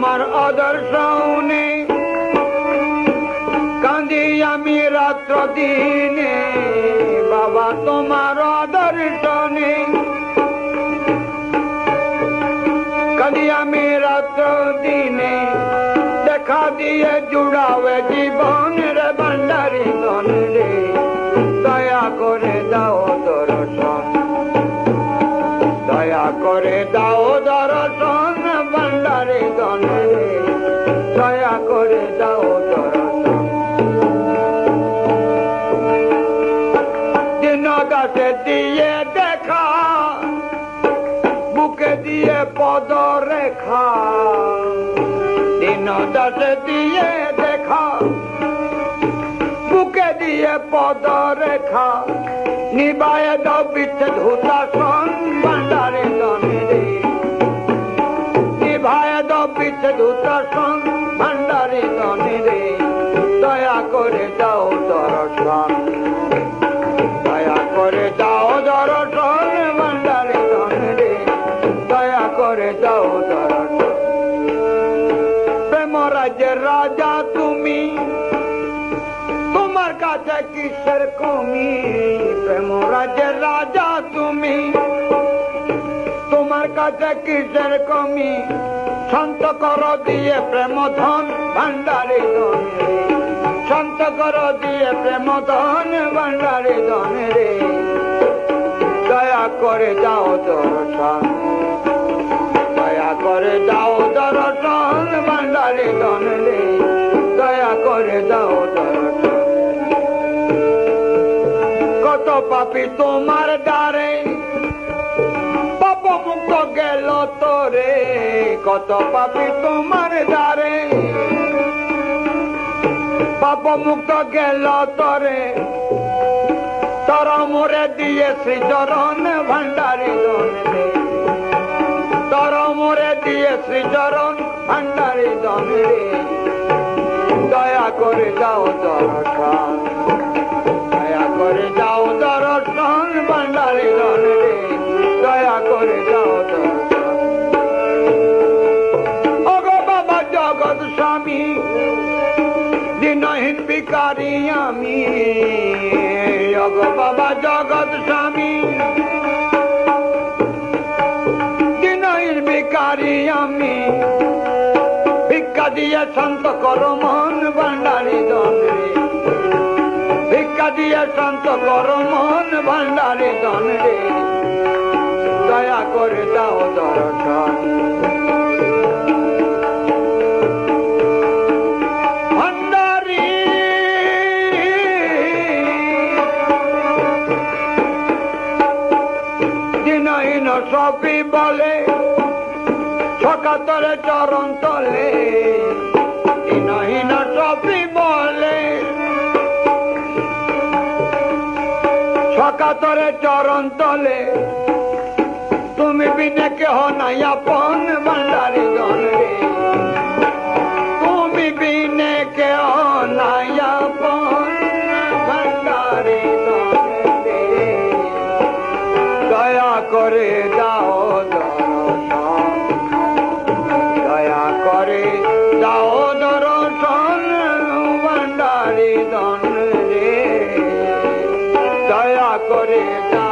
দর্শনে কাঁদি আমি রাত্র দিনে বাবা তোমার দর্শনে কাঁদি আমি রাত্র দিনে দেখা দিয়ে জুড়াবে জীবন রে ভান্ডারি ধন রে দয়া করে দাও দিয়ে দেখা, বুকে দিয়ে পদ রেখা দিন দাসে দিয়ে দেখা, বুকে দিয়ে পদ রেখা নিবায় দাও বিচ্ছেদ হুতাসন ভান্ডারে নিভায় দাও বিচ্ছেদ হুতাসন ভান্ডারে দয়া করে রাজা তুমি, তোমার কাছে কিসের কমি? প্রেম রাজ্যের রাজা তুমি, তোমার কাছে কিসের কমি? শান্ত কর দিয়ে প্রেম ধন ভান্ডারে ধন শান্ত কর দিয়ে প্রেম ধন ভান্ডারে ধন রে। দয়া করে যাও দয়া করে যাও দর্শন ভান্ডারে ধন রে দয়া করে যাও দর্শন কত পাপি তোমার দ্বারে পাপ মুক্ত গেল তোরে কত পাপি তোমার দ্বারে পাপ মুক্ত গেল তোরে তর মোরে দিয়ে শ্রীচরণ ভান্ডারি দনে দয়া করে যাও দর্শন দয়া করে যাও দর্শন ভান্ডারি দনে দয়া করে যাও বাবা জগৎ স্বামী, দিনহীন বিকারি আমি। ওগো বাবা জগৎ স্বামী শান্ত করো মন ভান্ডারি দনে ভিক্ষা দিয়ে শান্ত করো মন ভান্ডারি দনে দয়া করে দাও দিনহীন সবই বলে, সকাতরে চরণ তলে। দিনহীন সবই বলে। সকাতরে চরণ তলে। তুমি বিনে কেহ নাই আপন ভান্ডারি দয়া করে দাও